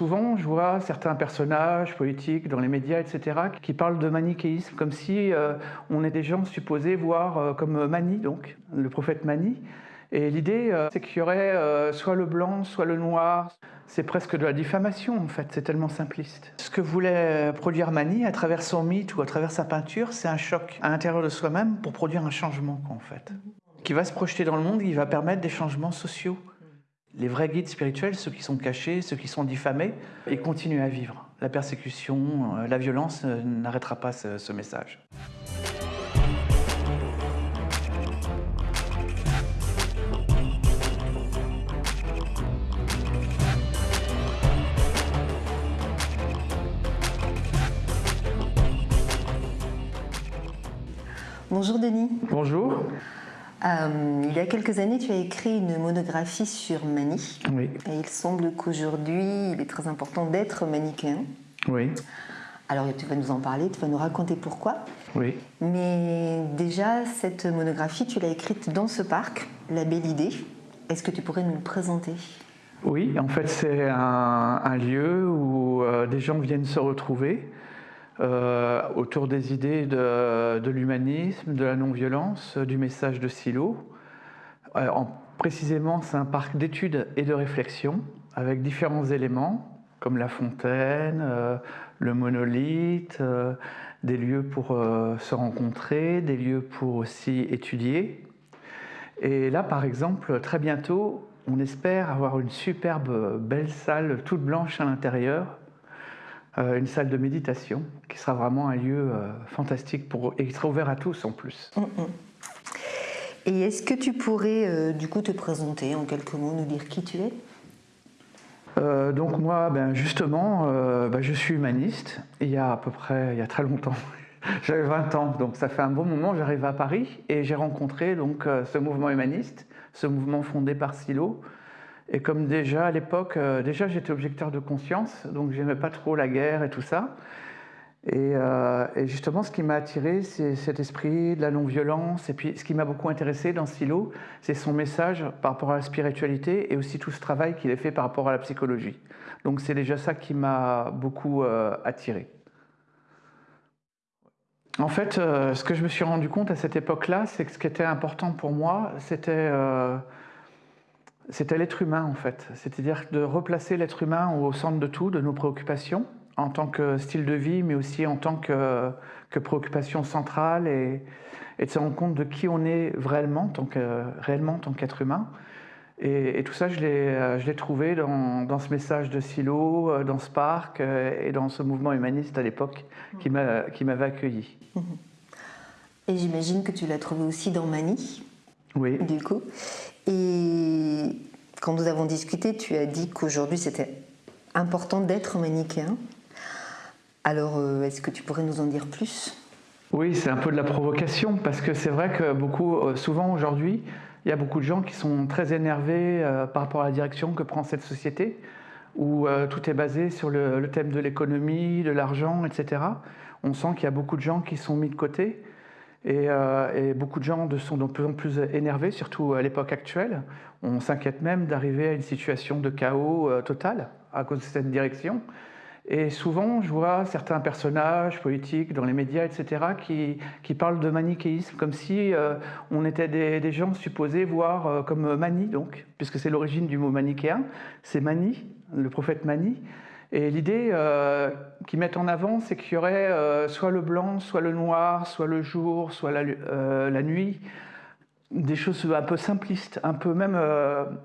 Souvent, je vois certains personnages politiques dans les médias, etc., qui parlent de manichéisme, comme si euh, on est des gens supposés voir euh, comme Mani, donc, le prophète Mani. Et l'idée, euh, c'est qu'il y aurait soit le blanc, soit le noir. C'est presque de la diffamation, en fait, c'est tellement simpliste. Ce que voulait produire Mani à travers son mythe ou à travers sa peinture, c'est un choc à l'intérieur de soi-même pour produire un changement, en fait. Qui va se projeter dans le monde, qui va permettre des changements sociaux. Les vrais guides spirituels, ceux qui sont cachés, ceux qui sont diffamés, ils continuent à vivre. La persécution, euh, la violence euh, n'arrêtera pas ce, message. Bonjour Denis. Bonjour. Euh, il y a quelques années, tu as écrit une monographie sur Mani. Oui. Et il semble qu'aujourd'hui, il est très important d'être manichéen. Oui. Alors, tu vas nous en parler, tu vas nous raconter pourquoi. Oui. Mais déjà, cette monographie, tu l'as écrite dans ce parc, La Belle Idée. Est-ce que tu pourrais nous le présenter? Oui, en fait, c'est un, lieu où euh, des gens viennent se retrouver euh, autour des idées de, l'humanisme, de la non-violence, du message de Silo. Euh, précisément, c'est un parc d'études et de réflexion avec différents éléments comme la fontaine, euh, le monolithe, des lieux pour se rencontrer, des lieux pour aussi étudier. Et là, par exemple, très bientôt, on espère avoir une superbe belle salle toute blanche à l'intérieur euh, une salle de méditation qui sera vraiment un lieu euh, fantastique pour, et qui sera ouvert à tous en plus. Mm, mm. Et est-ce que tu pourrais euh, du coup te présenter en quelques mots, nous dire qui tu es? Donc moi, ben justement, ben je suis humaniste. Il y a à peu près, il y a très longtemps, j'avais 20 ans, donc ça fait un bon moment. J'arrive à Paris et j'ai rencontré donc ce mouvement humaniste, ce mouvement fondé par Silo, et comme déjà à l'époque, euh, déjà j'étais objecteur de conscience, donc j'aimais pas trop la guerre et tout ça. Euh, et, justement, ce qui m'a attiré, c'est cet esprit de la non-violence. Et puis, ce qui m'a beaucoup intéressé dans Silo, c'est son message par rapport à la spiritualité et aussi tout ce travail qu'il a fait par rapport à la psychologie. Donc, c'est déjà ça qui m'a beaucoup euh, attiré. En fait, ce que je me suis rendu compte à cette époque-là, c'est que ce qui était important pour moi, c'était c'était l'être humain en fait, c'est-à-dire de replacer l'être humain au centre de tout, de nos préoccupations, en tant que style de vie, mais aussi en tant que, préoccupation centrale, et, de se rendre compte de qui on est réellement, tant réellement en tant qu'être humain. Et, tout ça, je l'ai trouvé dans, ce message de Silo, euh, dans ce parc euh, et dans ce mouvement humaniste à l'époque qui m'avait accueilli. Et j'imagine que tu l'as trouvé aussi dans Mani. Oui. Du coup. Et quand nous avons discuté, tu as dit qu'aujourd'hui c'était important d'être manichéen. Alors, euh, est-ce que tu pourrais nous en dire plus? Oui, c'est un peu de la provocation, parce que c'est vrai que beaucoup, euh, souvent aujourd'hui, il y a beaucoup de gens qui sont très énervés euh, par rapport à la direction que prend cette société, où tout est basé sur le thème de l'économie, de l'argent, etc. On sent qu'il y a beaucoup de gens qui sont mis de côté. Euh, et, beaucoup de gens sont de plus en plus énervés, surtout à l'époque actuelle. On s'inquiète même d'arriver à une situation de chaos euh, total à cause de cette direction. Et souvent, je vois certains personnages politiques dans les médias, etc., qui, parlent de manichéisme, comme si euh, on était des, gens supposés voir comme Mani, donc, puisque c'est l'origine du mot manichéen, c'est Mani, le prophète Mani. Et l'idée euh, qu'ils mettent en avant, c'est qu'il y aurait euh, soit le blanc, soit le noir, soit le jour, soit la, euh, la nuit, des choses un peu simplistes, un peu même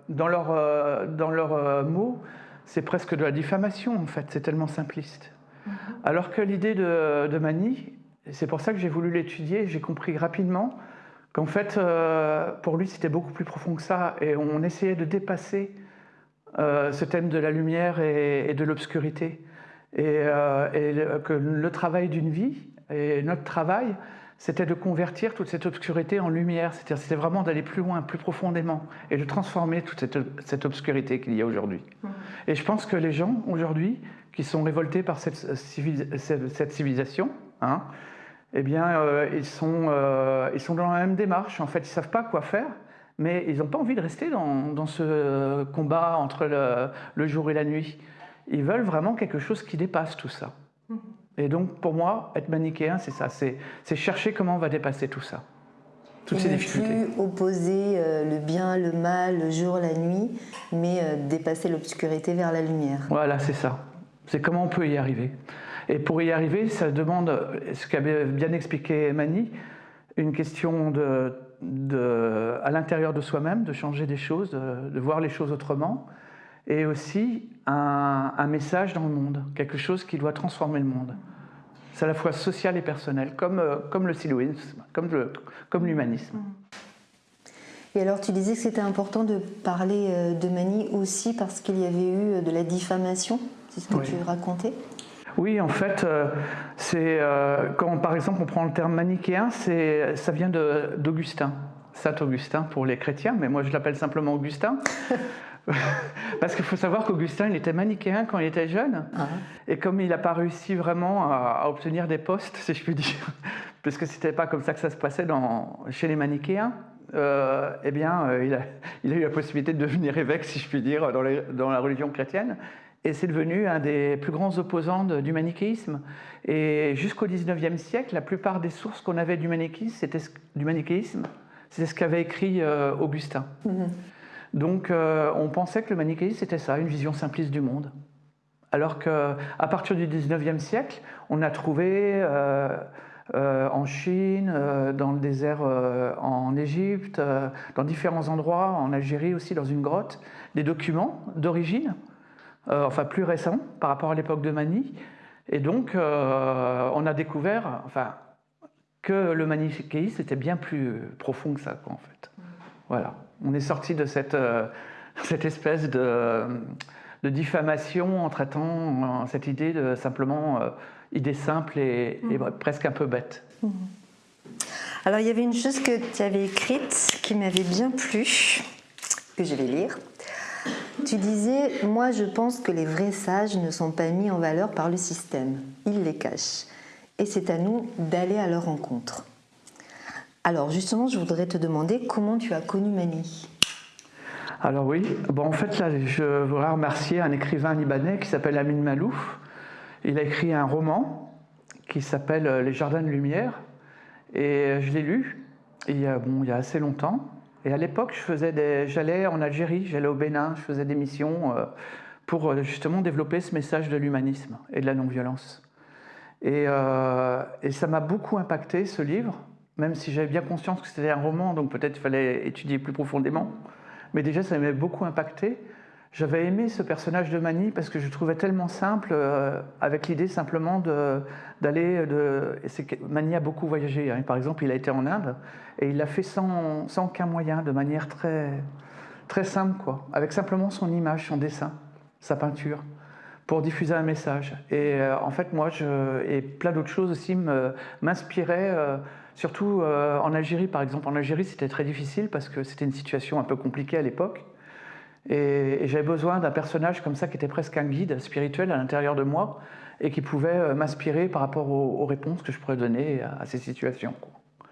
dans leurs dans leur, mots, c'est presque de la diffamation en fait, c'est tellement simpliste. Mm-hmm. Alors que l'idée de, de, Mani, c'est pour ça que j'ai voulu l'étudier, j'ai compris rapidement qu'en fait, pour lui, c'était beaucoup plus profond que ça, et on essayait de dépasser ce thème de la lumière et, de l'obscurité. Et, euh, que le travail d'une vie, et notre travail, c'était de convertir toute cette obscurité en lumière. C'était vraiment d'aller plus loin, plus profondément, et de transformer toute cette, obscurité qu'il y a aujourd'hui. Mmh. Et je pense que les gens, aujourd'hui, qui sont révoltés par cette, cette civilisation, hein, eh bien, euh, ils, sont, ils sont dans la même démarche. En fait, ils ne savent pas quoi faire mais ils n'ont pas envie de rester dans, ce combat entre le, jour et la nuit. ils veulent vraiment quelque chose qui dépasse tout ça. Mhm. Et donc, pour moi, être manichéen, c'est ça, c'est chercher comment on va dépasser tout ça. Toutes ces difficultés. Plus opposer euh, le bien, le mal, le jour, la nuit, mais euh, dépasser l'obscurité vers la lumière. Voilà, c'est ça. C'est comment on peut y arriver. Et pour y arriver, ça demande, ce qu'avait bien expliqué Mani, une question de, de à l'intérieur de soi-même, de changer des choses, de, voir les choses autrement, et aussi un, un, message dans le monde, quelque chose qui doit transformer le monde. C'est à la fois social et personnel, comme, euh, comme le siloïsme, comme l'humanisme. Et alors tu disais que c'était important de parler euh, de Mani aussi parce qu'il y avait eu de la diffamation, c'est ce que tu racontais oui, en fait, euh, c'est quand par exemple on prend le terme manichéen, ça vient d'Augustin, Saint Augustin pour les chrétiens, mais moi je l'appelle simplement Augustin. Parce qu'il faut savoir qu'Augustin, il était manichéen quand il était jeune. Ah. Et comme il n'a pas réussi vraiment à, obtenir des postes, si je puis dire, parce que c'était pas comme ça que ça se passait dans, chez les manichéens, euh, eh bien, euh, il, a, il, a, eu la possibilité de devenir évêque, si je puis dire, dans, dans la religion chrétienne. Et c'est devenu un des plus grands opposants du manichéisme. Et jusqu'au 19e siècle, la plupart des sources qu'on avait du manichéisme, c'était du manichéisme, c'était ce qu'avait écrit euh, Augustin. Mm-hmm. Donc euh, on pensait que le manichéisme c'était ça, une vision simpliste du monde. Alors qu'à partir du 19e siècle, on a trouvé euh, euh, en Chine, dans le désert en Égypte, dans différents endroits, en Algérie aussi, dans une grotte, des documents d'origine, enfin plus récents par rapport à l'époque de Mani. Et donc on a découvert enfin, que le manichéisme était bien plus profond que ça, en fait. Voilà on est sorti de cette, euh, cette espèce de, de, diffamation en traitant euh, cette idée de simplement euh, idée simple et, mhm. presque un peu bête. Mhm. Alors il y avait une chose que tu avais écrite qui m'avait bien plu, que je vais lire. Tu disais, moi je pense que les vrais sages ne sont pas mis en valeur par le système, ils les cachent. Et c'est à nous d'aller à leur rencontre. Alors justement, je voudrais te demander comment tu as connu Mani alors oui, bon, en fait là, je voudrais remercier un écrivain libanais qui s'appelle Amin Malouf. Il a écrit un roman qui s'appelle Les Jardins de Lumière et je l'ai lu il bon, il y a assez longtemps. Et à l'époque, j'allais en Algérie, j'allais au Bénin, je faisais des missions euh, pour euh, justement développer ce message de l'humanisme et de la non-violence. Et, euh, et ça m'a beaucoup impacté ce livre même si j'avais bien conscience que c'était un roman, donc peut-être il fallait étudier plus profondément. Mais déjà, ça m'avait beaucoup impacté. J'avais aimé ce personnage de Mani parce que je trouvais tellement simple, euh, avec l'idée simplement d'aller. Mani a beaucoup voyagé. Hein. Par exemple, il a été en Inde et il l'a fait sans, aucun moyen, de manière très, très simple, quoi, avec simplement son image, son dessin, sa peinture, pour diffuser un message. Et euh, en fait, moi, et plein d'autres choses aussi m'inspiraient. Euh, Surtout en Algérie, par exemple. En Algérie, c'était très difficile parce que c'était une situation un peu compliquée à l'époque. Et, j'avais besoin d'un personnage comme ça qui était presque un guide spirituel à l'intérieur de moi et qui pouvait euh, m'inspirer par rapport aux, réponses que je pourrais donner à, ces situations.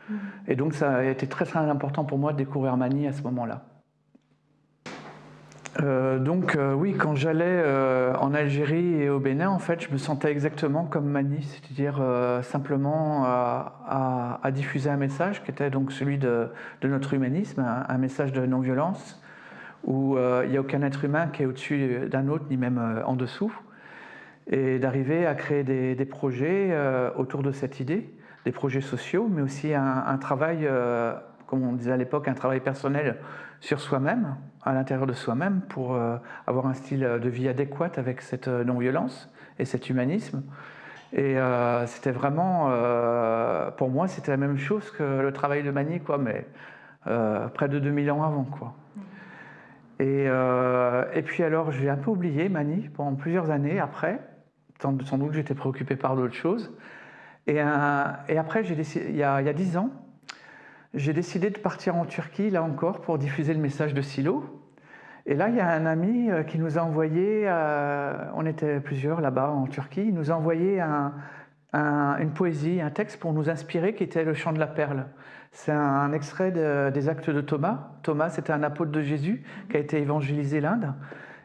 Mmh. Et donc ça a été très très important pour moi de découvrir Mani à ce moment-là. Euh, donc euh, oui, quand j'allais euh, en Algérie et au Bénin, en fait, je me sentais exactement comme Mani, c'est-à-dire simplement à, diffuser un message qui était donc celui de, notre humanisme, un, message de non-violence, où il n'y a aucun être humain qui est au-dessus d'un autre, ni même en dessous, et d'arriver à créer des, projets autour de cette idée, des projets sociaux, mais aussi un, travail, comme on disait à l'époque, un travail personnel sur soi-même, à l'intérieur de soi-même, pour euh, avoir un style de vie adéquat avec cette euh, non-violence et cet humanisme. Et euh, c'était vraiment, pour moi, c'était la même chose que le travail de Mani, quoi, mais près de 2000 ans avant. Quoi. Et, et puis alors, j'ai un peu oublié Mani pendant plusieurs années après, sans, doute que j'étais préoccupé par d'autres choses. Et, et après, il y a dix ans, j'ai décidé de partir en Turquie, là encore, pour diffuser le message de Silo. Et là, il y a un ami euh, qui nous a envoyé, euh, on était plusieurs là-bas en Turquie, il nous a envoyé une poésie, un texte pour nous inspirer qui était le chant de la perle. C'est un, extrait des actes de Thomas. Thomas, c'était un apôtre de Jésus qui a été évangélisé l'Inde.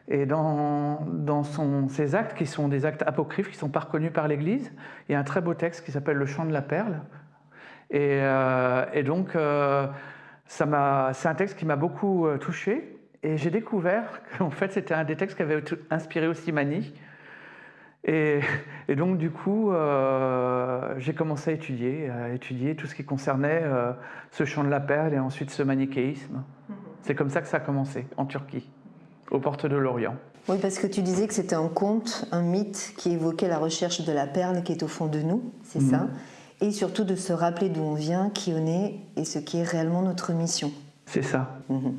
Et dans, dans ces actes, qui sont des actes apocryphes, qui sont pas reconnus par l'Église, il y a un très beau texte qui s'appelle Le Chant de la Perle. Et, et donc, c'est un texte qui m'a beaucoup touché. Et j'ai découvert qu'en fait, c'était un des textes qui avait inspiré aussi Mani. Et, donc, du coup, euh, j'ai commencé à étudier, à étudier tout ce qui concernait euh, ce chant de la perle et ensuite ce manichéisme. Mhm. C'est comme ça que ça a commencé, en Turquie, aux portes de l'Orient. Oui, parce que tu disais que c'était un conte, un mythe qui évoquait la recherche de la perle qui est au fond de nous, c'est ça? Mhm. Et surtout de se rappeler d'où on vient, qui on est et ce qui est réellement notre mission. C'est ça. Mhm.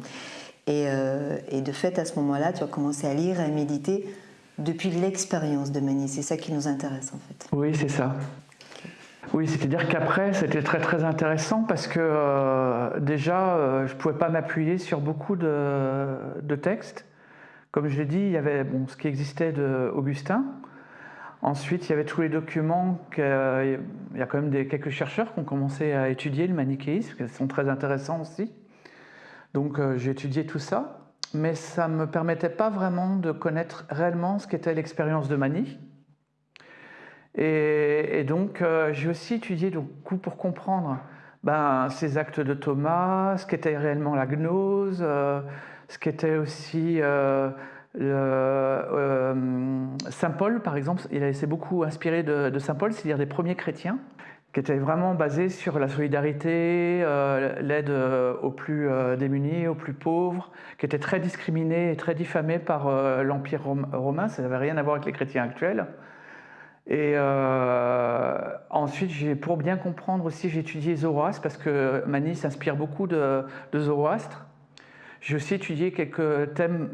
Euh, et, de fait, à ce moment-là, tu as commencé à lire à méditer depuis l'expérience de Mani. C'est ça qui nous intéresse en fait. Oui, c'est ça. Oui, c'est-à-dire qu'après, c'était très très intéressant parce que euh, déjà, euh, je ne pouvais pas m'appuyer sur beaucoup de, textes. Comme je l'ai dit, il y avait bon, ce qui existait d'Augustin. Ensuite, il y avait tous les documents. il y a quand même quelques chercheurs qui ont commencé à étudier le manichéisme, qui sont très intéressants aussi. Donc euh, j'ai étudié tout ça, mais ça ne me permettait pas vraiment de connaître réellement ce qu'était l'expérience de Mani. Et, donc euh, j'ai aussi étudié donc, pour comprendre ben, ces actes de Thomas, ce qu'était réellement la gnose, euh, ce qu'était aussi Saint Paul, par exemple. Il s'est beaucoup inspiré de, de Saint Paul, c'est-à-dire des premiers chrétiens qui était vraiment basé sur la solidarité, euh, l'aide euh, aux plus euh, démunis, aux plus pauvres, qui était très discriminé et très diffamé par l'Empire romain, ça n'avait rien à voir avec les chrétiens actuels. Et ensuite, pour bien comprendre aussi, j'ai étudié Zoroastre, parce que Mani s'inspire beaucoup de, de Zoroastre. J'ai aussi étudié quelques thèmes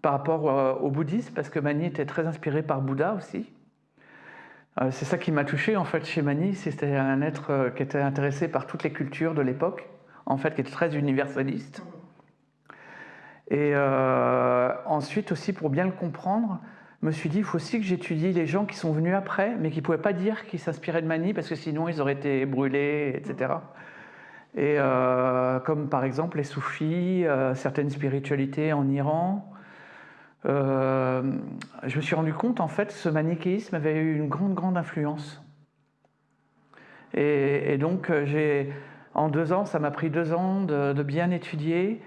par rapport au bouddhisme, parce que Mani était très inspiré par Bouddha aussi. Euh, c'est ça qui m'a touché en fait chez Mani, c'était un être euh, qui était intéressé par toutes les cultures de l'époque, en fait qui était très universaliste. Et euh, ensuite aussi pour bien le comprendre, je me suis dit il faut aussi que j'étudie les gens qui sont venus après, mais qui ne pouvaient pas dire qu'ils s'inspiraient de Mani parce que sinon ils auraient été brûlés, etc. Et comme par exemple les soufis, certaines spiritualités en Iran, euh, je me suis rendu compte, en fait, ce manichéisme avait eu une grande, grande influence. Et, donc, euh, j'ai, en deux ans, ça m'a pris deux ans de, bien étudier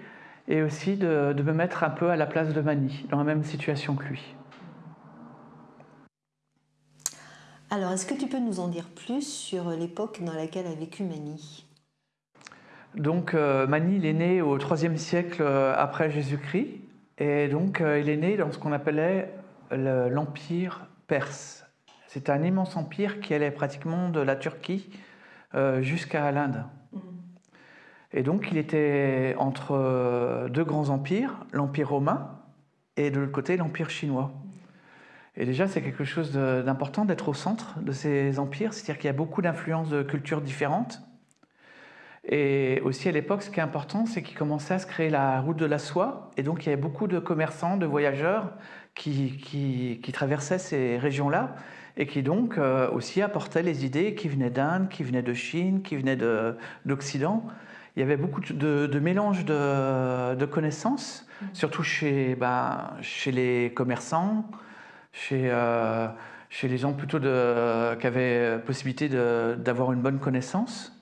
et aussi de, me mettre un peu à la place de Mani, dans la même situation que lui. Alors, est-ce que tu peux nous en dire plus sur l'époque dans laquelle a vécu Mani? Donc, euh, Mani, il est né au IIIe siècle après Jésus-Christ. Et donc, euh, il est né dans ce qu'on appelait l'Empire perse. C'est un immense empire qui allait pratiquement de la Turquie euh, jusqu'à l'Inde. Mm. Et donc, il était entre euh, deux grands empires, l'Empire romain et de l'autre côté, l'Empire chinois. Et déjà, c'est quelque chose d'important d'être au centre de ces empires, c'est-à-dire qu'il y a beaucoup d'influences de cultures différentes. Et aussi à l'époque, ce qui est important, c'est qu'il commençait à se créer la route de la soie. Et donc, il y avait beaucoup de commerçants, de voyageurs qui, qui, traversaient ces régions-là et qui donc euh, aussi apportaient les idées qui venaient d'Inde, qui venaient de Chine, qui venaient d'Occident. Il y avait beaucoup de, de mélange de, connaissances, mmh. surtout chez, ben, chez les commerçants, chez, euh, chez les gens plutôt de, qui avaient possibilité d'avoir une bonne connaissance.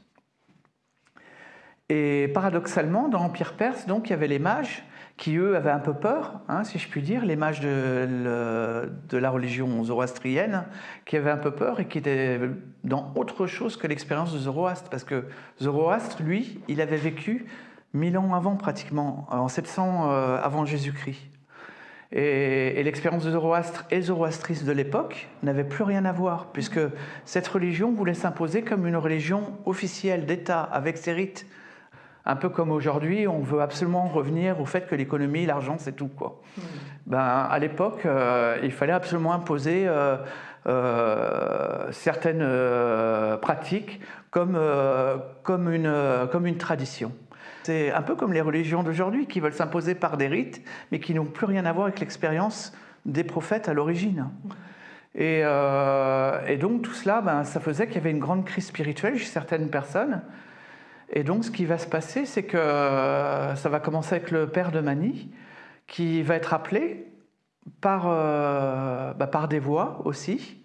Et paradoxalement, dans l'Empire perse, donc, il y avait les mages qui, eux, avaient un peu peur, hein, si je puis dire, les mages de, la religion zoroastrienne, qui avaient un peu peur et qui étaient dans autre chose que l'expérience de Zoroastre. Parce que Zoroastre, lui, il avait vécu mille ans avant, pratiquement, en 700 euh, avant Jésus-Christ. Et, et l'expérience de Zoroastre et zoroastrisme de l'époque n'avait plus rien à voir, puisque cette religion voulait s'imposer comme une religion officielle d'État, avec ses rites, un peu comme aujourd'hui, on veut absolument revenir au fait que l'économie, l'argent, c'est tout. Quoi. Hmm. Ben, à l'époque, euh, il fallait absolument imposer euh, euh, certaines pratiques comme, comme, une, comme une tradition. C'est un peu comme les religions d'aujourd'hui qui veulent s'imposer par des rites, mais qui n'ont plus rien à voir avec l'expérience des prophètes à l'origine. Hmm. Et, et, donc tout cela, ben, ça faisait qu'il y avait une grande crise spirituelle chez certaines personnes et donc, ce qui va se passer, c'est que euh, ça va commencer avec le père de Mani, qui va être appelé par, bah, par des voies aussi,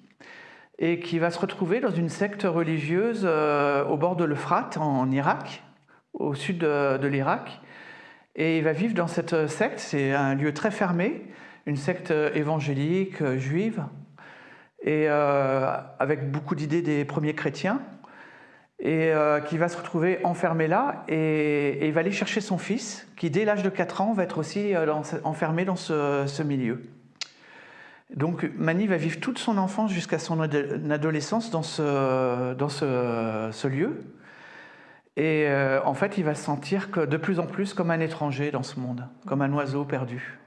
et qui va se retrouver dans une secte religieuse au bord de l'Euphrate, en, Irak, au sud de, l'Irak. Et il va vivre dans cette secte, c'est un lieu très fermé, une secte évangélique, juive, et avec beaucoup d'idées des premiers chrétiens et euh, qui va se retrouver enfermé là et, il va aller chercher son fils qui dès l'âge de 4 ans va être aussi euh, enfermé dans ce, milieu. Donc Mani va vivre toute son enfance jusqu'à son adolescence dans ce, lieu et euh, en fait il va se sentir de plus en plus comme un étranger dans ce monde, comme un oiseau perdu.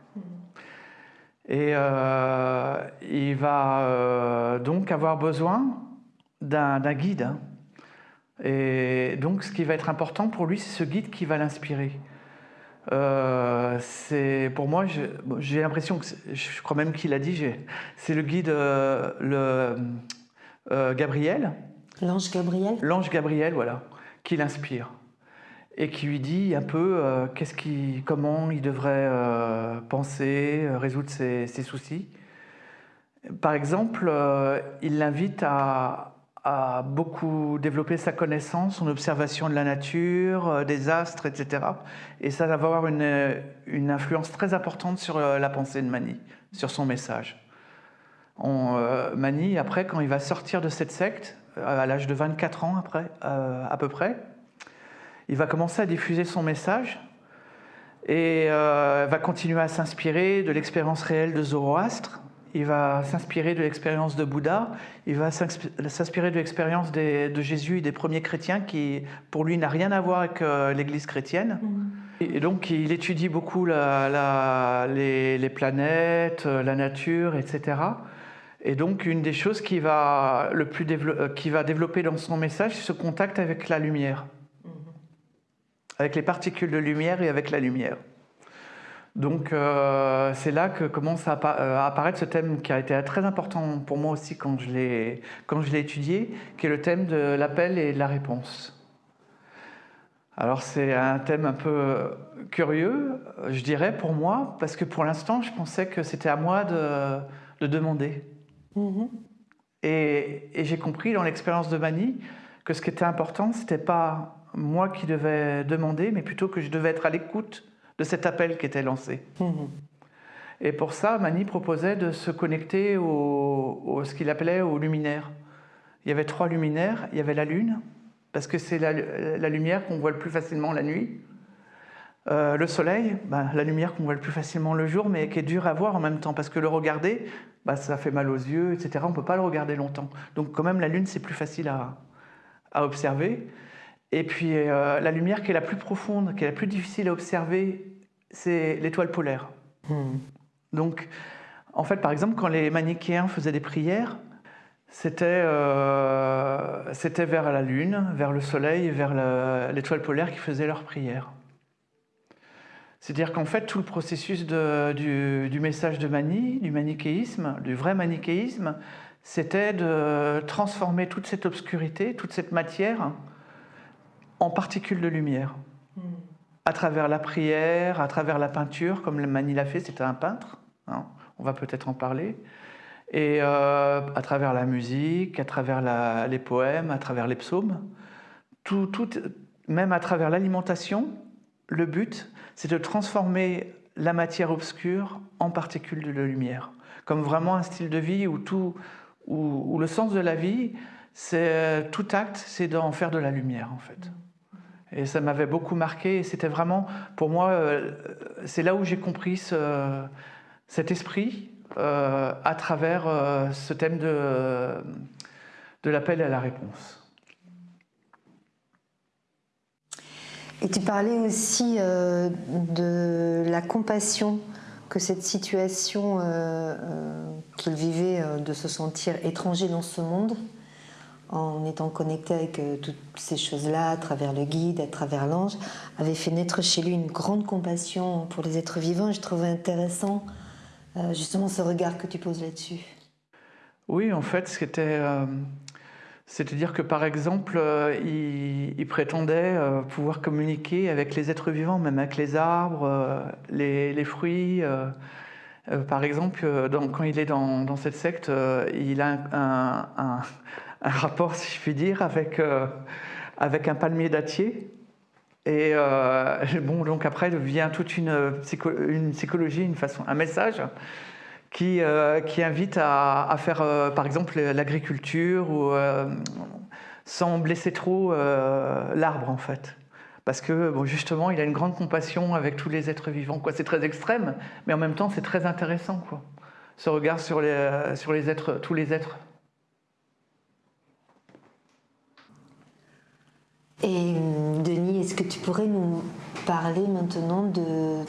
Et il va donc avoir besoin d'un guide. Hein. Et donc, ce qui va être important pour lui, c'est ce guide qui va l'inspirer. Euh, c'est pour moi, j'ai l'impression que je crois même qu'il a dit, c'est le guide, euh, le euh, Gabriel. L'ange Gabriel. L'ange Gabriel, voilà, qui l'inspire et qui lui dit un peu qu'est-ce qui, comment il devrait penser, résoudre ses, ses, soucis. Par exemple, il l'invite à, a beaucoup développé sa connaissance, son observation de la nature, euh, des astres, etc. Et ça va avoir une, une influence très importante sur euh, la pensée de Mani, sur son message. Euh, Mani, après, quand il va sortir de cette secte, à l'âge de 24 ans après, à peu près, il va commencer à diffuser son message et va continuer à s'inspirer de l'expérience réelle de Zoroastre, il va s'inspirer de l'expérience de Bouddha, il va s'inspirer de l'expérience de Jésus et des premiers chrétiens qui, pour lui, n'a rien à voir avec euh, l'Église chrétienne. Mm. Et donc, il étudie beaucoup les, planètes, euh, la nature, etc. Et donc, une des choses qui va, le plus euh, qui va développer dans son message, c'est ce contact avec la lumière, mm-hmm. avec les particules de lumière et avec la lumière. Donc euh, c'est là que commence euh, à, apparaître ce thème qui a été très important pour moi aussi quand je l'ai étudié, qui est le thème de l'appel et de la réponse. Alors c'est un thème un peu curieux, je dirais, pour moi, parce que pour l'instant, je pensais que c'était à moi de, demander. Mm-hmm. Et, et j'ai compris dans l'expérience de Mani que ce qui était important, ce n'était pas moi qui devais demander, mais plutôt que je devais être à l'écoute de cet appel qui était lancé. Mhm. Et pour ça, Mani proposait de se connecter au, ce qu'il appelait au luminaire. Il y avait trois luminaires. Il y avait la lune, parce que c'est la, lumière qu'on voit le plus facilement la nuit. Euh, le soleil, ben, la lumière qu'on voit le plus facilement le jour, mais qui est dure à voir en même temps, parce que le regarder, ben, ça fait mal aux yeux, etc. On ne peut pas le regarder longtemps. Donc quand même, la lune, c'est plus facile à, à observer. Et puis euh, la lumière qui est la plus profonde, qui est la plus difficile à observer, c'est l'étoile polaire. Hmm. Donc, en fait, par exemple, quand les manichéens faisaient des prières, c'était euh, vers la lune, vers le soleil vers l'étoile polaire qui faisaient leurs prières. C'est-à-dire qu'en fait, tout le processus du, du, message de Mani, du manichéisme, du vrai manichéisme, c'était de transformer toute cette obscurité, toute cette matière, en particules de lumière. À travers la prière, à travers la peinture, comme Mani l'a fait, c'était un peintre, hein, on va peut-être en parler, et euh, à travers la musique, à travers les poèmes, à travers les psaumes, tout, même à travers l'alimentation, le but, c'est de transformer la matière obscure en particules de lumière, comme vraiment un style de vie où, tout, où, le sens de la vie, c'est tout acte, c'est d'en faire de la lumière en fait. Et ça m'avait beaucoup marqué. C'était vraiment, pour moi, euh, c'est là où j'ai compris cet esprit euh, à travers euh, ce thème de, de l'appel à la réponse. Et tu parlais aussi de la compassion que cette situation qu'il vivait de se sentir étranger dans ce monde en étant connecté avec euh, toutes ces choses-là, à travers le guide, à travers l'ange, avait fait naître chez lui une grande compassion pour les êtres vivants. Je trouvais intéressant euh, justement ce regard que tu poses là-dessus. Oui, en fait, c'était... Euh, c'est-à-dire que par exemple, il, prétendait pouvoir communiquer avec les êtres vivants, même avec les arbres, les, fruits, par exemple, quand il est dans, cette secte, il a un, rapport, si je puis dire, avec, avec un palmier dattier. Et bon, donc après vient toute une, une psychologie, une façon, un message qui, qui invite à, faire, par exemple, l'agriculture sans blesser trop l'arbre, en fait parce que bon, justement, il a une grande compassion avec tous les êtres vivants. C'est très extrême, mais en même temps, c'est très intéressant, quoi. ce regard sur, les, sur les êtres, tous les êtres. Et Denis, est-ce que tu pourrais nous parler maintenant de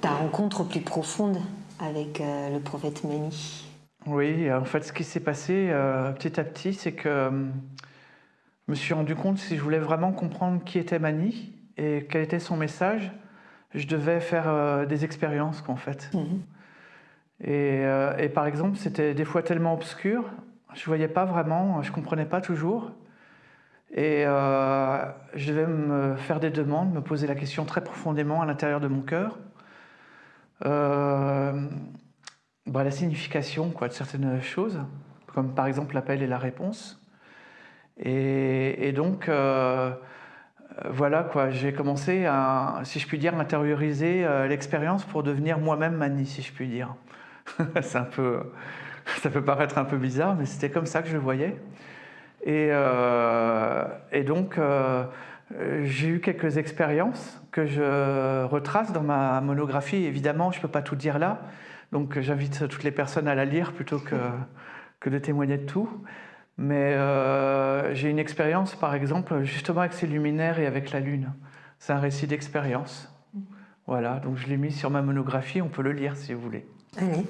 ta rencontre plus profonde avec euh, le prophète Mani? Oui, en fait, ce qui s'est passé euh, petit à petit, c'est que je me suis rendu compte si je voulais vraiment comprendre qui était Mani et quel était son message, je devais faire euh, des expériences en fait. Mhm. Euh, et, par exemple, c'était des fois tellement obscur, je ne voyais pas vraiment, je ne comprenais pas toujours. Et euh, je devais me faire des demandes, me poser la question très profondément à l'intérieur de mon cœur. bah, la signification quoi, de certaines choses, comme par exemple l'appel et la réponse. Et, donc, euh, voilà quoi, j'ai commencé à, si je puis dire, intérioriser euh, l'expérience pour devenir moi-même Mani, si je puis dire. C'est un peu, ça peut paraître un peu bizarre, mais c'était comme ça que je le voyais. Et, euh, et donc, j'ai eu quelques expériences que je retrace dans ma monographie. Évidemment, je ne peux pas tout dire là, donc j'invite toutes les personnes à la lire plutôt que, que de témoigner de tout. Mais euh, j'ai une expérience, par exemple, justement avec ces luminaires et avec la Lune. C'est un récit d'expérience. Voilà, donc je l'ai mis sur ma monographie, on peut le lire si vous voulez. Allez.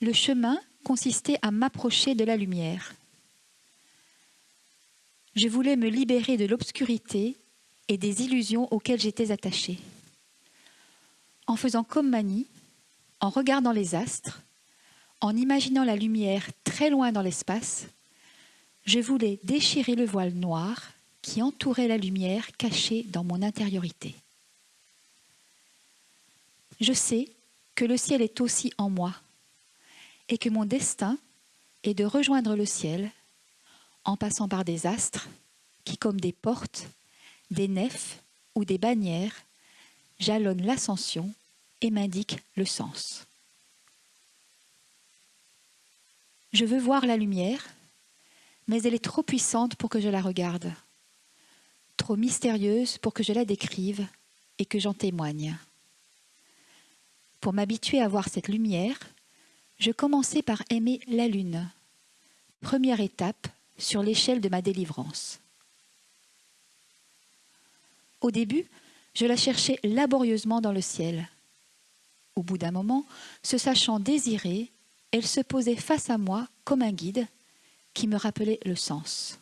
Le chemin consistait à m'approcher de la lumière. Je voulais me libérer de l'obscurité et des illusions auxquelles j'étais attachée. En faisant comme Mani, en regardant les astres, en imaginant la lumière très loin dans l'espace, je voulais déchirer le voile noir qui entourait la lumière cachée dans mon intériorité. Je sais que le ciel est aussi en moi et que mon destin est de rejoindre le ciel en passant par des astres qui, comme des portes, des nefs ou des bannières, jalonnent l'ascension et m'indiquent le sens. Je veux voir la lumière, mais elle est trop puissante pour que je la regarde, trop mystérieuse pour que je la décrive et que j'en témoigne. Pour m'habituer à voir cette lumière, je commençais par aimer la lune, première étape sur l'échelle de ma délivrance. Au début, je la cherchais laborieusement dans le ciel. Au bout d'un moment, se sachant désirée, elle se posait face à moi comme un guide qui me rappelait le sens.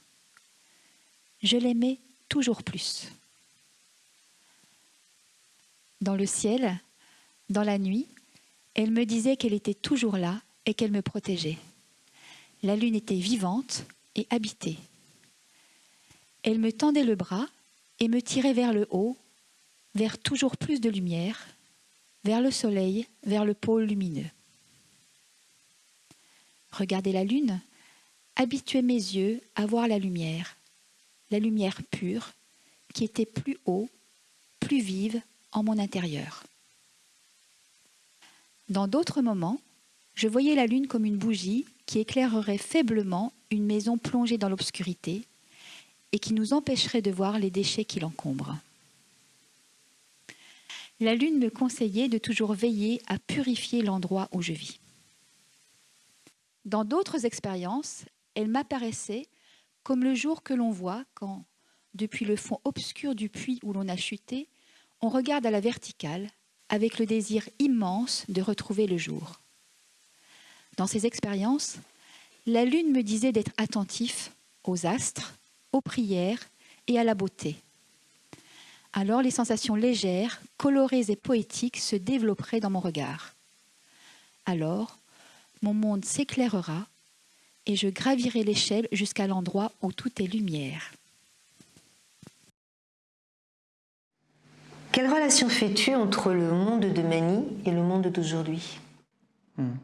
Je l'aimais toujours plus. Dans le ciel, dans la nuit, elle me disait qu'elle était toujours là et qu'elle me protégeait. La lune était vivante et habitée. Elle me tendait le bras et me tirait vers le haut, vers toujours plus de lumière, vers le soleil, vers le pôle lumineux. Regarder la lune, habituer mes yeux à voir la lumière, la lumière pure qui était plus haut, plus vive en mon intérieur. Dans d'autres moments, je voyais la lune comme une bougie qui éclairerait faiblement une maison plongée dans l'obscurité et qui nous empêcherait de voir les déchets qui l'encombrent. La lune me conseillait de toujours veiller à purifier l'endroit où je vis. Dans d'autres expériences, elle m'apparaissait comme le jour que l'on voit quand, depuis le fond obscur du puits où l'on a chuté, on regarde à la verticale avec le désir immense de retrouver le jour. Dans ces expériences, la lune me disait d'être attentif aux astres, aux prières et à la beauté. Alors les sensations légères, colorées et poétiques se développeraient dans mon regard. Alors, mon monde s'éclairera et je gravirai l'échelle jusqu'à l'endroit où tout est lumière. Quelle relation fais-tu entre le monde de Mani et le monde d'aujourd'hui? Hmm.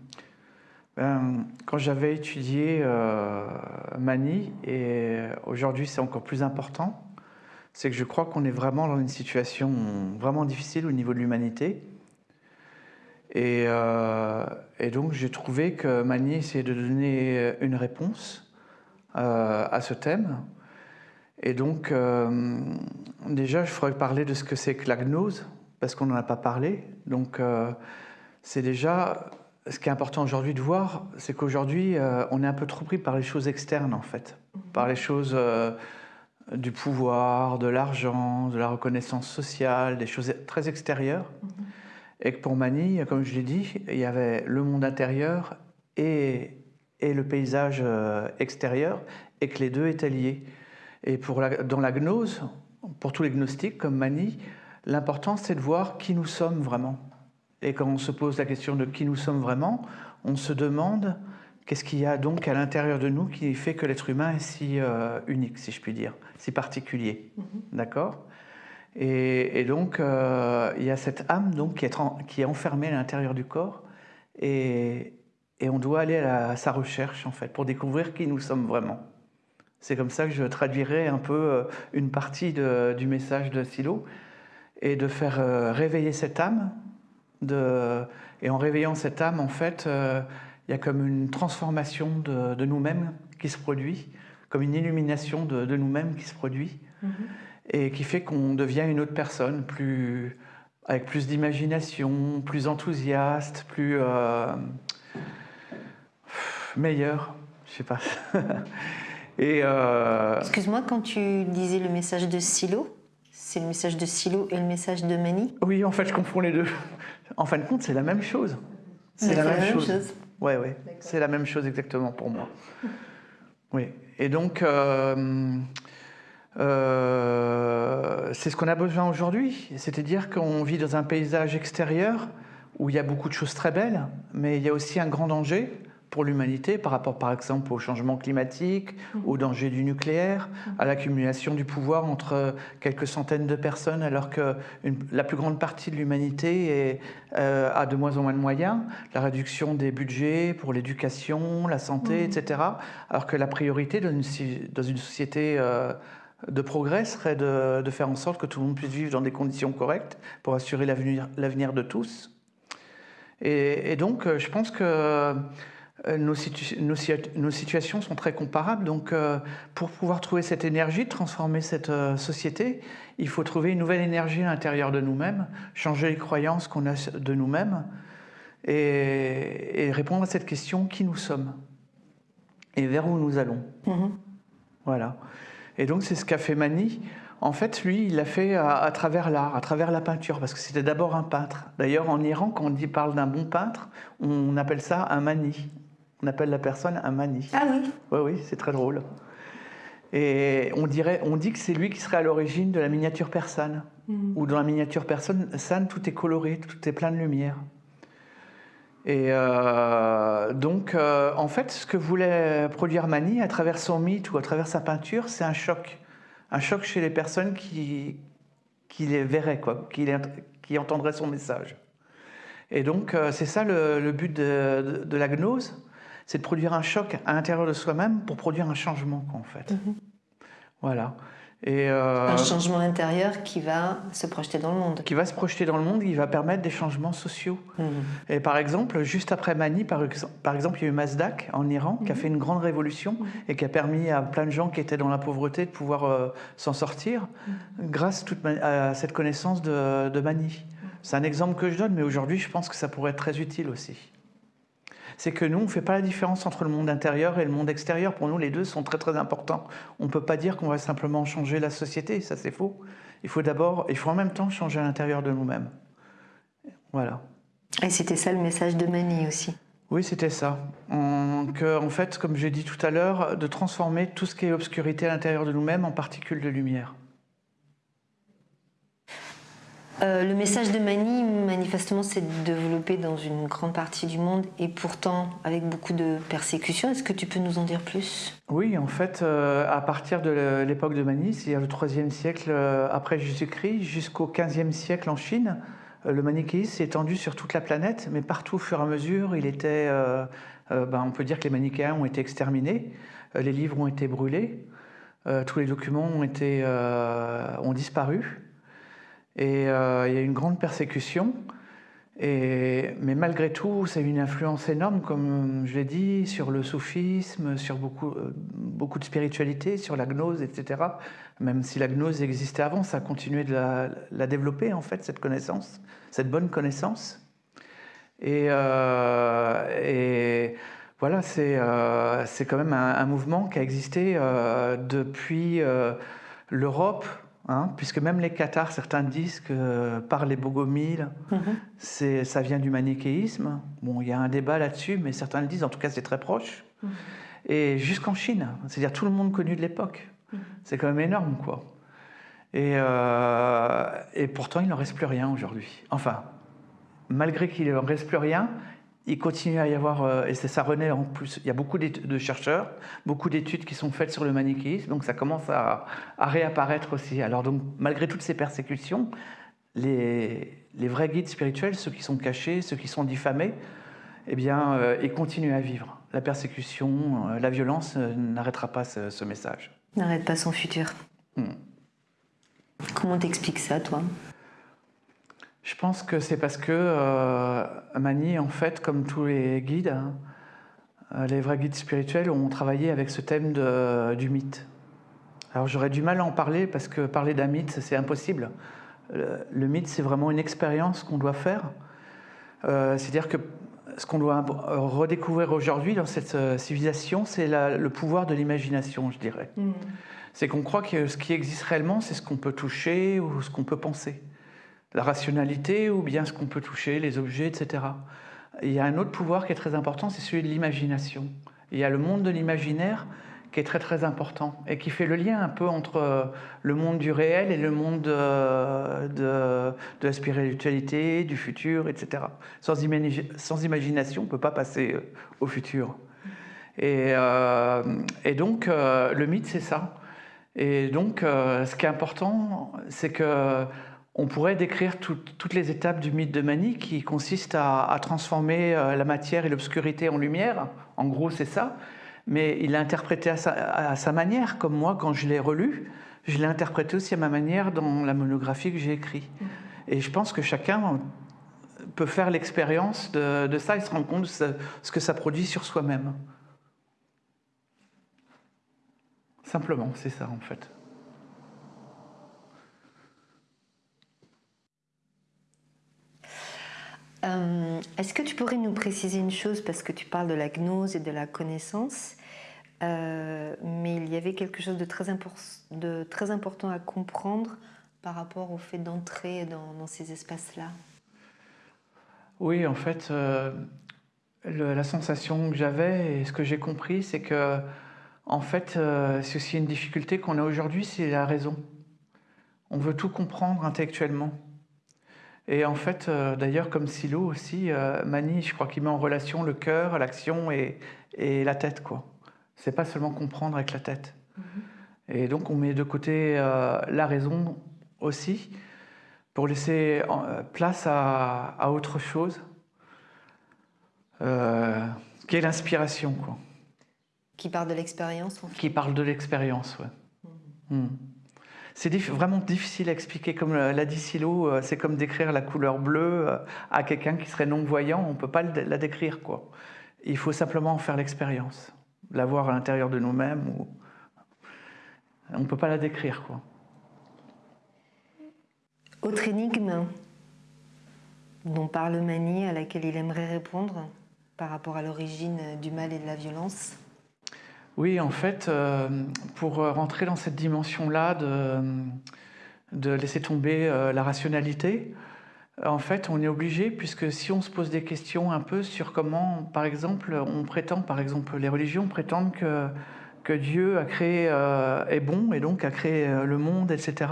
ben, Quand j'avais étudié euh, Mani, et aujourd'hui c'est encore plus important, c'est que je crois qu'on est vraiment dans une situation vraiment difficile au niveau de l'humanité. Et, euh, donc j'ai trouvé que Mani essayait de donner une réponse euh, à ce thème. Et donc, euh, déjà, je ferais parler de ce que c'est que la gnose, parce qu'on n'en a pas parlé. Donc, c'est déjà ce qui est important aujourd'hui de voir, c'est qu'aujourd'hui, on est un peu trop pris par les choses externes, en fait, par les choses du pouvoir, de l'argent, de la reconnaissance sociale, des choses très extérieures. Et que pour Mani, comme je l'ai dit, il y avait le monde intérieur et, le paysage euh, extérieur, et que les deux étaient liés. Et pour dans la gnose, pour tous les gnostiques comme Mani, l'important c'est de voir qui nous sommes vraiment. Et quand on se pose la question de qui nous sommes vraiment, on se demande Qu'est-ce qu'il y a donc à l'intérieur de nous qui fait que l'être humain est si euh, unique, si je puis dire, si particulier mhm. D'accord? Et, donc, euh, il y a cette âme donc, qui, est qui est enfermée à l'intérieur du corps et, et, on doit aller à, sa recherche, en fait, pour découvrir qui nous sommes vraiment. C'est comme ça que je traduirais un peu euh, une partie de, du message de Silo et de faire réveiller cette âme. De, et en réveillant cette âme, en fait, il y a comme une transformation de, nous-mêmes qui se produit, comme une illumination de, nous-mêmes qui se produit, mhm. et qui fait qu'on devient une autre personne, plus, avec plus d'imagination, plus enthousiaste, plus euh, meilleur, je sais pas. et euh, Excuse-moi, quand tu disais le message de Silo, c'est le message de Silo et le message de Mani Oui, en fait, je confonds les deux. En fin de compte, c'est la même chose. C'est la, même chose. Oui, oui, c'est la même chose exactement pour moi. Oui, et donc, euh, euh, c'est ce qu'on a besoin aujourd'hui, c'est-à-dire qu'on vit dans un paysage extérieur où il y a beaucoup de choses très belles, mais il y a aussi un grand danger pour l'humanité par rapport par exemple au changement climatique, mhm. au danger du nucléaire, mhm. à l'accumulation du pouvoir entre quelques centaines de personnes alors que la plus grande partie de l'humanité euh, a de moins en moins de moyens, la réduction des budgets pour l'éducation, la santé, mhm. etc. Alors que la priorité dans une, dans une société... Euh, de progrès serait de, de, faire en sorte que tout le monde puisse vivre dans des conditions correctes pour assurer l'avenir de tous. Et, et, donc, je pense que euh, nos, nos, situations sont très comparables. Donc, euh, pour pouvoir trouver cette énergie, transformer cette euh, société, il faut trouver une nouvelle énergie à l'intérieur de nous-mêmes, changer les croyances qu'on a de nous-mêmes et, répondre à cette question qui nous sommes et vers où nous allons. Mm-hmm. Voilà. Et donc, c'est ce qu'a fait Mani. En fait, lui, il l'a fait à, travers l'art, à travers la peinture, parce que c'était d'abord un peintre. D'ailleurs, en Iran, quand on dit, parle d'un bon peintre, on appelle ça un mani. On appelle la personne un mani. Ah oui Oui, oui, c'est très drôle. Et on, dirait, on dit que c'est lui qui serait à l'origine de la miniature persane. Mhm. Ou dans la miniature persane, tout est coloré, tout est plein de lumière. Et euh, donc, euh, en fait, ce que voulait produire Mani à travers son mythe ou à travers sa peinture, c'est un choc. Un choc chez les personnes qui, qui les verraient, quoi, qui, qui entendraient son message. Et donc, euh, c'est ça le, but de, de, la gnose, c'est de produire un choc à l'intérieur de soi-même pour produire un changement, en fait. Mhm. Voilà. Et euh, un changement intérieur qui va se projeter dans le monde. Qui va se projeter dans le monde, qui va permettre des changements sociaux. Mhm. Et par exemple, juste après Mani, par, par, exemple, il y a eu Mazdak en Iran qui a mhm. fait une grande révolution et qui a permis à plein de gens qui étaient dans la pauvreté de pouvoir euh, s'en sortir grâce à cette connaissance de, de Mani. C'est un exemple que je donne, mais aujourd'hui, je pense que ça pourrait être très utile aussi c'est que nous, on ne fait pas la différence entre le monde intérieur et le monde extérieur. Pour nous, les deux sont très très importants. On ne peut pas dire qu'on va simplement changer la société, ça c'est faux. Il faut d'abord, il faut en même temps changer à l'intérieur de nous-mêmes. Voilà. Et c'était ça le message de Mani aussi oui, c'était ça. En, que, en fait, comme j'ai dit tout à l'heure, de transformer tout ce qui est obscurité à l'intérieur de nous-mêmes en particules de lumière. Euh, le message de Mani, manifestement, s'est développé dans une grande partie du monde et pourtant avec beaucoup de persécutions. Est-ce que tu peux nous en dire plus? Oui, en fait, euh, à partir de l'époque de Mani, c'est-à-dire le 3 siècle euh, après Jésus-Christ, jusqu'au 15e siècle en Chine, le manichéisme s'est étendu sur toute la planète, mais partout au fur et à mesure, il était, ben, on peut dire que les manichéens ont été exterminés, les livres ont été brûlés, tous les documents ont, été, ont disparu. Et euh, il y a une grande persécution. Mais malgré tout, c'est une influence énorme, comme je l'ai dit, sur le soufisme, sur beaucoup, euh, de spiritualité, sur la gnose, etc. Même si la gnose existait avant, ça a continué de la, développer, en fait, cette connaissance, cette bonne connaissance. Et, euh, voilà, c'est quand même un, mouvement qui a existé depuis l'Europe, Hein, puisque même les cathares, certains disent que par les bogomiles, mhm. ça vient du manichéisme. Bon, il y a un débat là-dessus, mais certains le disent, en tout cas c'est très proche. Mhm. Et jusqu'en Chine, c'est-à-dire tout le monde connu de l'époque. Mhm. C'est quand même énorme, quoi. Et, euh, et pourtant, il n'en reste plus rien aujourd'hui. Enfin, malgré qu'il n'en reste plus rien, il continue à y avoir, euh, et ça renaît en plus, il y a beaucoup de chercheurs, beaucoup d'études qui sont faites sur le manichéisme, donc ça commence à, réapparaître aussi. Alors donc, malgré toutes ces persécutions, les, vrais guides spirituels, ceux qui sont cachés, ceux qui sont diffamés, eh bien, euh, ils continuent à vivre. La persécution, euh, la violence n'arrêtera pas ce, message. N'arrête pas son futur. Hmm. Comment t'expliques ça, toi? Je pense que c'est parce que euh, Mani, en fait, comme tous les guides, hein, euh, les vrais guides spirituels ont travaillé avec ce thème du mythe. Alors j'aurais du mal à en parler parce que parler d'un mythe, c'est impossible. Le, mythe, c'est vraiment une expérience qu'on doit faire. Euh, c'est-à-dire que ce qu'on doit redécouvrir aujourd'hui dans cette civilisation, c'est le pouvoir de l'imagination, je dirais. Mmh. C'est qu'on croit que ce qui existe réellement, c'est ce qu'on peut toucher ou ce qu'on peut penser la rationalité ou bien ce qu'on peut toucher, les objets, etc. il y a un autre pouvoir qui est très important, c'est celui de l'imagination. Il y a le monde de l'imaginaire qui est très très important et qui fait le lien un peu entre euh, le monde du réel et le monde de, de, la spiritualité, du futur, etc. Sans, imagination, on ne peut pas passer euh, au futur. Euh, et donc, le mythe, c'est ça. Et donc, ce qui est important, c'est que on pourrait décrire toutes les étapes du mythe de Mani qui consiste à, transformer euh, la matière et l'obscurité en lumière. En gros, c'est ça. Mais il l'a interprété à sa, manière, comme moi, quand je l'ai relu, je l'ai interprété aussi à ma manière dans la monographie que j'ai écrite. Et je pense que chacun peut faire l'expérience de, ça et se rendre compte de ce que ça produit sur soi-même. Simplement, c'est ça en fait. Euh, est-ce que tu pourrais nous préciser une chose, parce que tu parles de la gnose et de la connaissance, euh, mais il y avait quelque chose de très, important à comprendre par rapport au fait d'entrer dans, ces espaces-là? Oui, en fait, euh, la sensation que j'avais et ce que j'ai compris, c'est que, en fait, c'est aussi une difficulté qu'on a aujourd'hui, c'est la raison. On veut tout comprendre intellectuellement. Et en fait, euh, d'ailleurs, comme Silo aussi, euh, Mani, je crois qu'il met en relation le cœur, l'action et, et, la tête. quoi. C'est pas seulement comprendre avec la tête. Mm-hmm. Et donc, on met de côté euh, la raison aussi pour laisser place à, à, autre chose, qui est l'inspiration. quoi. Qui parle de l'expérience Qui parle de l'expérience, ouais. Mm. Mm. C'est vraiment difficile à expliquer. Comme l'a dit Silo, euh, c'est comme décrire la couleur bleue euh, à quelqu'un qui serait non-voyant. On ne peut pas la décrire. Quoi. Il faut simplement en faire l'expérience, la voir à l'intérieur de nous-mêmes. Ou... On ne peut pas la décrire. Quoi. Autre énigme dont parle Mani, à laquelle il aimerait répondre par rapport à l'origine du mal et de la violence? Oui, en fait, euh, pour rentrer dans cette dimension-là de, de, laisser tomber euh, la rationalité, en fait, on est obligé, puisque si on se pose des questions un peu sur comment, par exemple, on prétend, par exemple, les religions prétendent que, Dieu a créé, euh, est bon et donc a créé le monde, etc.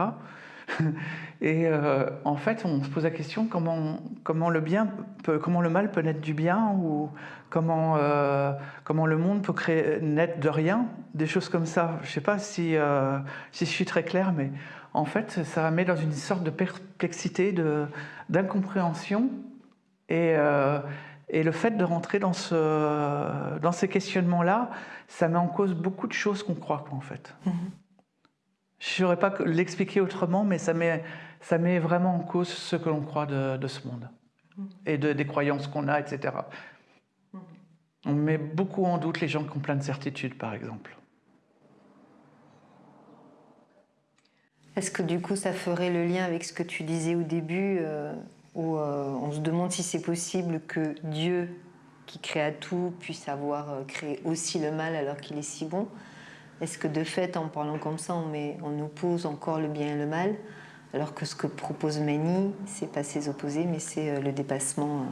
Et euh, en fait, on se pose la question comment, comment, le bien comment le mal peut naître du bien ou comment, euh, comment le monde peut créer, naître de rien, des choses comme ça. Je ne sais pas si, euh, si je suis très clair, mais en fait, ça met dans une sorte de perplexité, d'incompréhension. Et, et, le fait de rentrer dans, ce, dans ces questionnements-là, ça met en cause beaucoup de choses qu'on croit, en fait. Mm-hmm. Je ne saurais pas l'expliquer autrement, mais ça met, ça met vraiment en cause ce que l'on croit de, ce monde et de, des croyances qu'on a, etc. On met beaucoup en doute les gens qui ont plein de certitudes, par exemple. Est-ce que du coup ça ferait le lien avec ce que tu disais au début, euh, où euh, on se demande si c'est possible que Dieu, qui créa tout, puisse avoir euh, créé aussi le mal alors qu'il est si bon? Est-ce que de fait, en parlant comme ça, on, met, on oppose encore le bien et le mal alors que ce que propose Mani, c'est pas ses opposés, mais c'est le dépassement.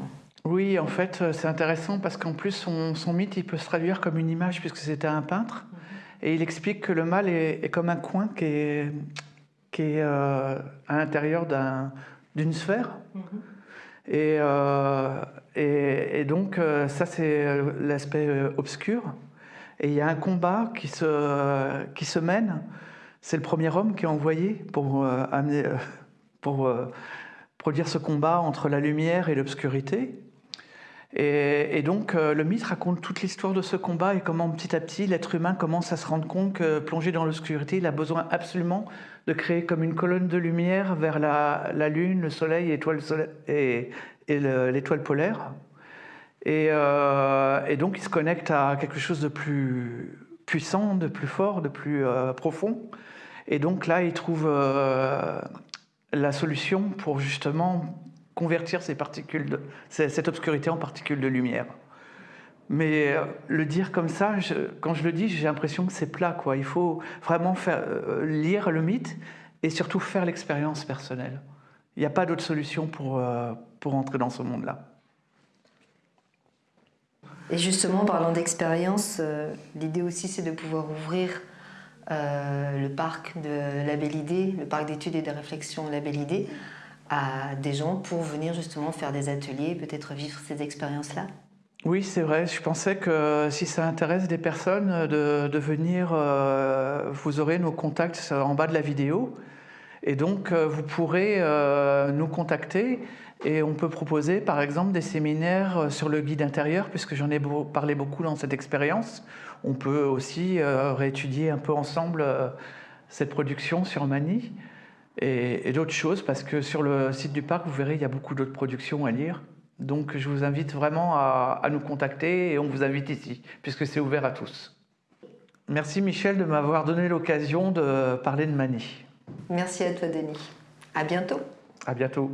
Euh. Oui, en fait, euh, c'est intéressant parce qu'en plus, son, mythe, il peut se traduire comme une image puisque c'était un peintre. Mhm. Et il explique que le mal est, comme un coin qui est, qui est à l'intérieur d'une sphère. Mhm. et, et, donc, ça, c'est l'aspect obscur. Et il y a un combat qui se, qui se mène. C'est le premier homme qui est envoyé pour, euh, amener, euh, pour euh, produire ce combat entre la lumière et l'obscurité. Et, donc le mythe raconte toute l'histoire de ce combat et comment petit à petit l'être humain commence à se rendre compte que plongé dans l'obscurité, il a besoin absolument de créer comme une colonne de lumière vers la, lune, le soleil, et, et l'étoile polaire. Euh, et, donc il se connecte à quelque chose de plus puissant, de plus fort, de plus euh, profond. Et donc là, il trouve euh, la solution pour justement convertir cette obscurité en particules de lumière. Mais le dire comme ça, quand je le dis, j'ai l'impression que c'est plat. Il faut vraiment faire, lire le mythe et surtout faire l'expérience personnelle. Il n'y a pas d'autre solution pour, pour entrer dans ce monde-là. Et justement, parlant d'expérience, euh, l'idée aussi c'est de pouvoir ouvrir euh, le parc de la Idée, le parc d'études et de réflexion La Belle Idée, à des gens pour venir justement faire des ateliers, peut-être vivre ces expériences-là? Oui, c'est vrai. Je pensais que si ça intéresse des personnes de, venir, euh, vous aurez nos contacts en bas de la vidéo. Et donc, vous pourrez nous contacter et on peut proposer par exemple des séminaires euh, sur le guide intérieur, puisque j'en ai parlé beaucoup dans cette expérience. On peut aussi euh, réétudier un peu ensemble euh, cette production sur Mani et, d'autres choses, parce que sur le site du parc, vous verrez, il y a beaucoup d'autres productions à lire. Donc je vous invite vraiment à, à nous contacter et on vous invite ici, puisque c'est ouvert à tous. Merci Michel de m'avoir donné l'occasion de parler de Mani. Merci à toi Denis. À bientôt. À bientôt.